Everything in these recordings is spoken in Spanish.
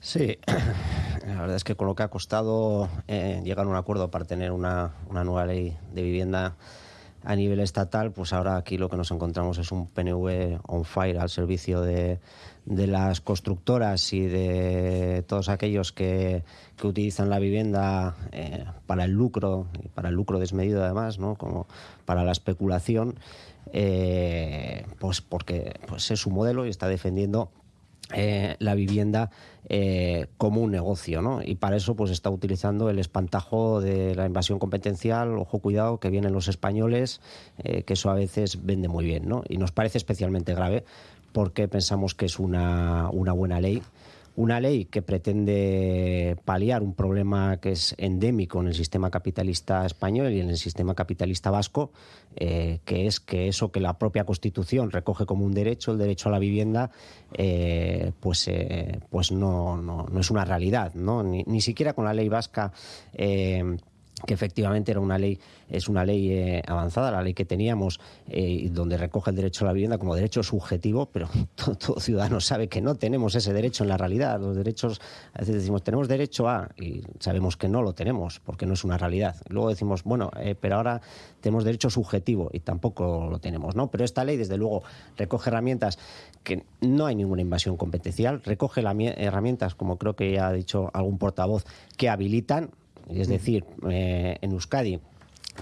Sí, la verdad es que con lo que ha costado eh, llegar a un acuerdo para tener una, nueva ley de vivienda a nivel estatal, pues ahora aquí lo que nos encontramos es un PNV on fire al servicio de, de las constructoras y de todos aquellos que, que utilizan la vivienda eh, para el lucro, y para el lucro desmedido además, ¿no? como para la especulación, eh, pues porque pues es su modelo y está defendiendo eh, la vivienda eh, como un negocio, ¿no? Y para eso pues está utilizando el espantajo de la invasión competencial, ojo cuidado, que vienen los españoles, eh, que eso a veces vende muy bien, ¿no? Y nos parece especialmente grave porque pensamos que es una, una buena ley una ley que pretende paliar un problema que es endémico en el sistema capitalista español y en el sistema capitalista vasco, eh, que es que eso que la propia Constitución recoge como un derecho, el derecho a la vivienda, eh, pues, eh, pues no, no, no, es una realidad. ¿no? Ni, ni siquiera con la ley vasca que efectivamente era una ley, es una ley eh, avanzada, la ley que teníamos, eh, donde recoge el derecho a la vivienda como derecho subjetivo, pero todo, ciudadano sabe que no tenemos ese derecho en la realidad. Los derechos, a veces decimos, tenemos derecho a, y sabemos que no lo tenemos, porque no es una realidad. Luego decimos, bueno, eh, pero ahora tenemos derecho subjetivo, y tampoco lo tenemos, ¿no? Pero esta ley, desde luego, recoge herramientas que no hay ninguna invasión competencial, recoge herramientas, como creo que ya ha dicho algún portavoz, que habilitan es decir, eh, en Euskadi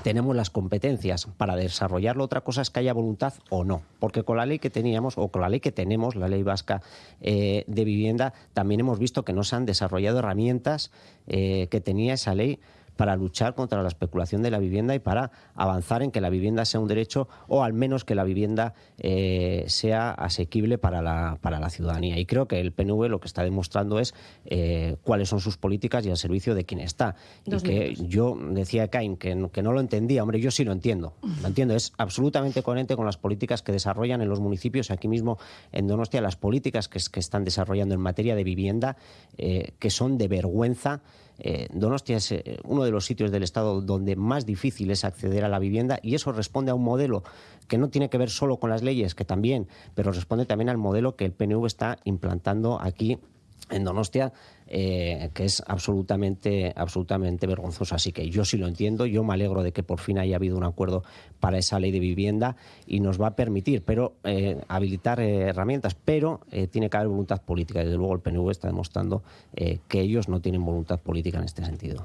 tenemos las competencias para desarrollarlo. Otra cosa es que haya voluntad o no. Porque con la ley que teníamos, o con la ley que tenemos, la ley vasca eh, de vivienda, también hemos visto que no se han desarrollado herramientas eh, que tenía esa ley para luchar contra la especulación de la vivienda y para avanzar en que la vivienda sea un derecho o al menos que la vivienda eh, sea asequible para la, para la ciudadanía. Y creo que el PNV lo que está demostrando es eh, cuáles son sus políticas y al servicio de quien está. Dos y que minutos. yo decía Cain que, que no lo entendía, hombre, yo sí lo entiendo. Lo entiendo, es absolutamente coherente con las políticas que desarrollan en los municipios, aquí mismo en Donostia, las políticas que, que están desarrollando en materia de vivienda, eh, que son de vergüenza. Eh, Donostia es eh, uno de los sitios del Estado donde más difícil es acceder a la vivienda y eso responde a un modelo que no tiene que ver solo con las leyes, que también, pero responde también al modelo que el PNV está implantando aquí en Donostia, eh, que es absolutamente, absolutamente vergonzoso. Así que yo sí lo entiendo, yo me alegro de que por fin haya habido un acuerdo para esa ley de vivienda y nos va a permitir pero eh, habilitar eh, herramientas, pero eh, tiene que haber voluntad política. Desde luego el PNV está demostrando eh, que ellos no tienen voluntad política en este sentido.